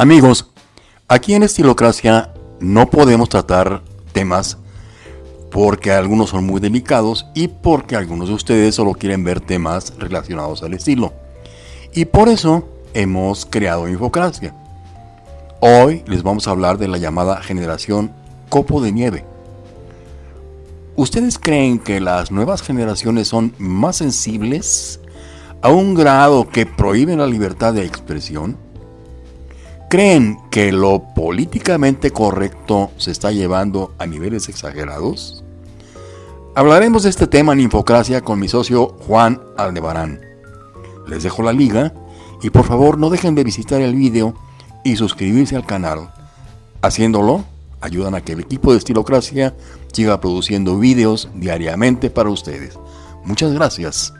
Amigos, aquí en Estilocracia no podemos tratar temas porque algunos son muy delicados y porque algunos de ustedes solo quieren ver temas relacionados al estilo. Y por eso hemos creado Infocracia. Hoy les vamos a hablar de la llamada generación copo de nieve. ¿Ustedes creen que las nuevas generaciones son más sensibles a un grado que prohíben la libertad de expresión? ¿Creen que lo políticamente correcto se está llevando a niveles exagerados? Hablaremos de este tema en Infocracia con mi socio Juan Aldebarán. Les dejo la liga y por favor no dejen de visitar el vídeo y suscribirse al canal. Haciéndolo, ayudan a que el equipo de Estilocracia siga produciendo vídeos diariamente para ustedes. Muchas gracias.